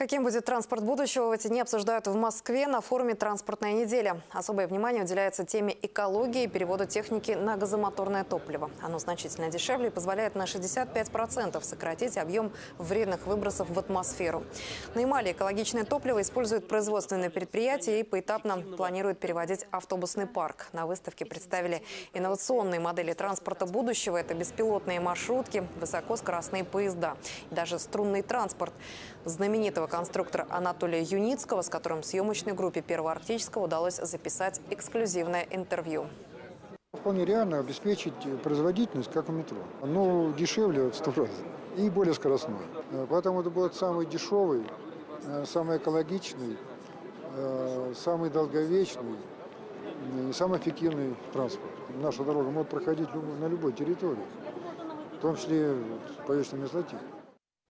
Каким будет транспорт будущего, в эти дни обсуждают в Москве на форуме «Транспортная неделя». Особое внимание уделяется теме экологии и перевода техники на газомоторное топливо. Оно значительно дешевле и позволяет на 65% сократить объем вредных выбросов в атмосферу. На Ямале экологичное топливо используют производственные предприятия и поэтапно планируют переводить автобусный парк. На выставке представили инновационные модели транспорта будущего. Это беспилотные маршрутки, высокоскоростные поезда и даже струнный транспорт. Знаменитого конструктора Анатолия Юницкого, с которым съемочной группе Первого Арктического удалось записать эксклюзивное интервью. Вполне реально обеспечить производительность, как у метро. Но дешевле в сто раз и более скоростной. Э, Поэтому это будет самый дешевый, э, самый экологичный, э, самый долговечный и самый эффективный транспорт. Наша дорога может проходить на любой территории, в том числе по вечной мерзлоте.